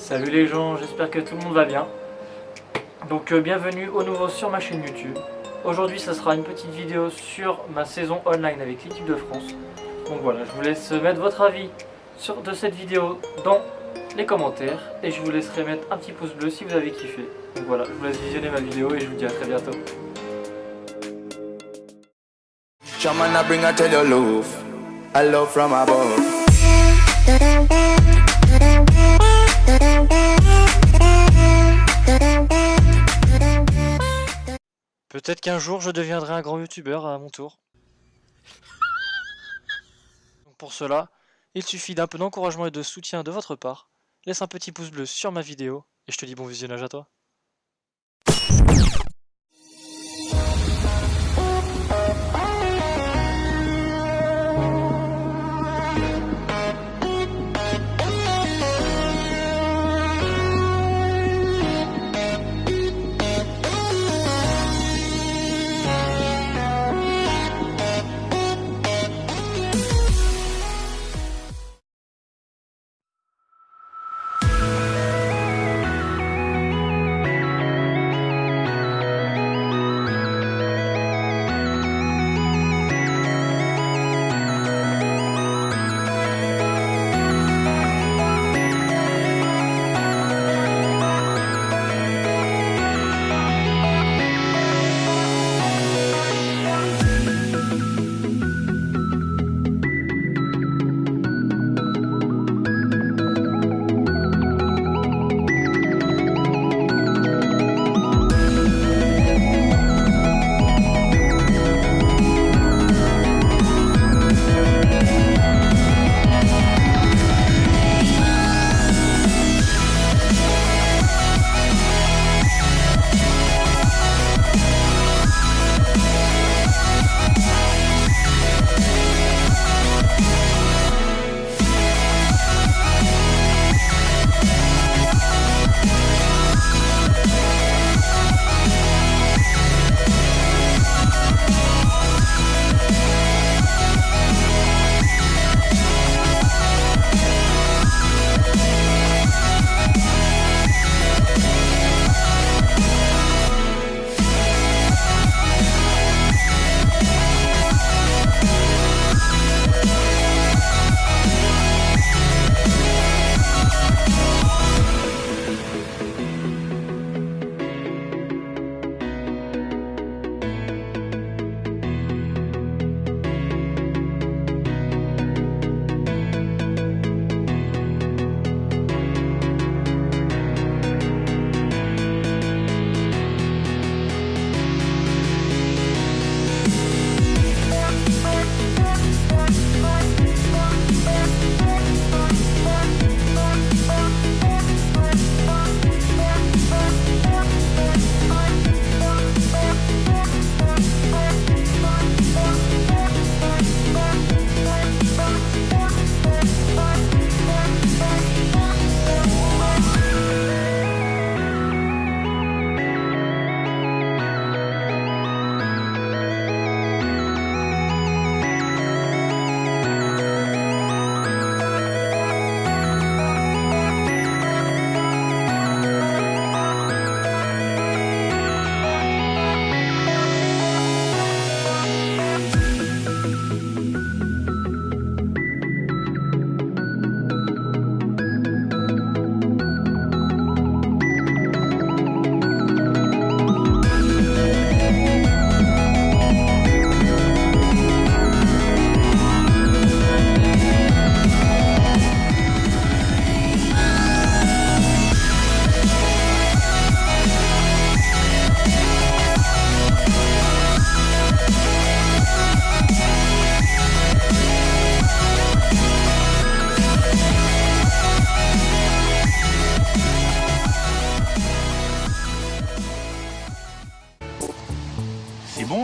Salut les gens, j'espère que tout le monde va bien. Donc euh, bienvenue au nouveau sur ma chaîne YouTube. Aujourd'hui ça sera une petite vidéo sur ma saison online avec l'équipe de France. Donc voilà, je vous laisse mettre votre avis sur, de cette vidéo dans les commentaires et je vous laisserai mettre un petit pouce bleu si vous avez kiffé. Donc voilà, je vous laisse visionner ma vidéo et je vous dis à très bientôt. Shaman, I bring I tell you love, I love from above. Peut-être qu'un jour je deviendrai un grand youtubeur à mon tour. Pour cela, il suffit d'un peu d'encouragement et de soutien de votre part. Laisse un petit pouce bleu sur ma vidéo et je te dis bon visionnage à toi.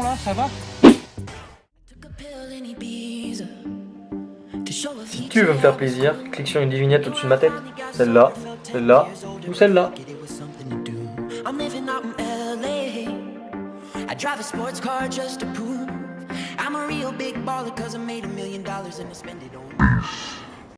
Là, ça va Si tu veux me faire plaisir, clique sur une des vignettes au-dessus de ma tête. Celle-là, celle-là ou celle-là.